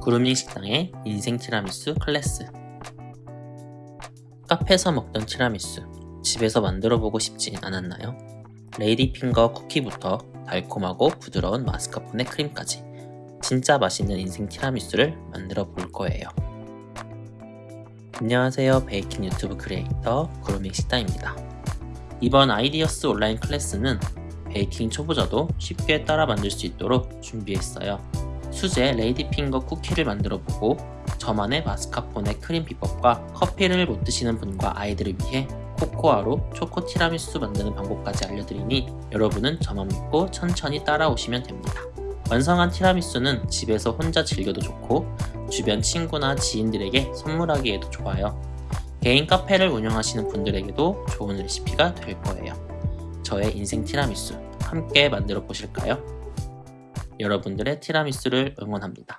구루밍 식당의 인생 티라미수 클래스 카페에서 먹던 티라미수 집에서 만들어보고 싶진 않았나요? lady finger 쿠키부터 달콤하고 부드러운 마스카포네 크림까지 진짜 맛있는 인생 티라미수를 만들어 볼 거예요. 안녕하세요 베이킹 유튜브 크리에이터 구루밍 식당입니다. 이번 아이디어스 온라인 클래스는 베이킹 초보자도 쉽게 따라 만들 수 있도록 준비했어요. 수제 lady finger 쿠키를 만들어보고 저만의 마스카포네 크림 비법과 커피를 못 드시는 분과 아이들을 위해 코코아로 초코 티라미수 만드는 방법까지 알려드리니 여러분은 저만 믿고 천천히 따라오시면 됩니다. 완성한 티라미수는 집에서 혼자 즐겨도 좋고 주변 친구나 지인들에게 선물하기에도 좋아요. 개인 카페를 운영하시는 분들에게도 좋은 레시피가 될 거예요. 저의 인생 티라미수 함께 만들어 보실까요? 여러분들의 티라미수를 응원합니다.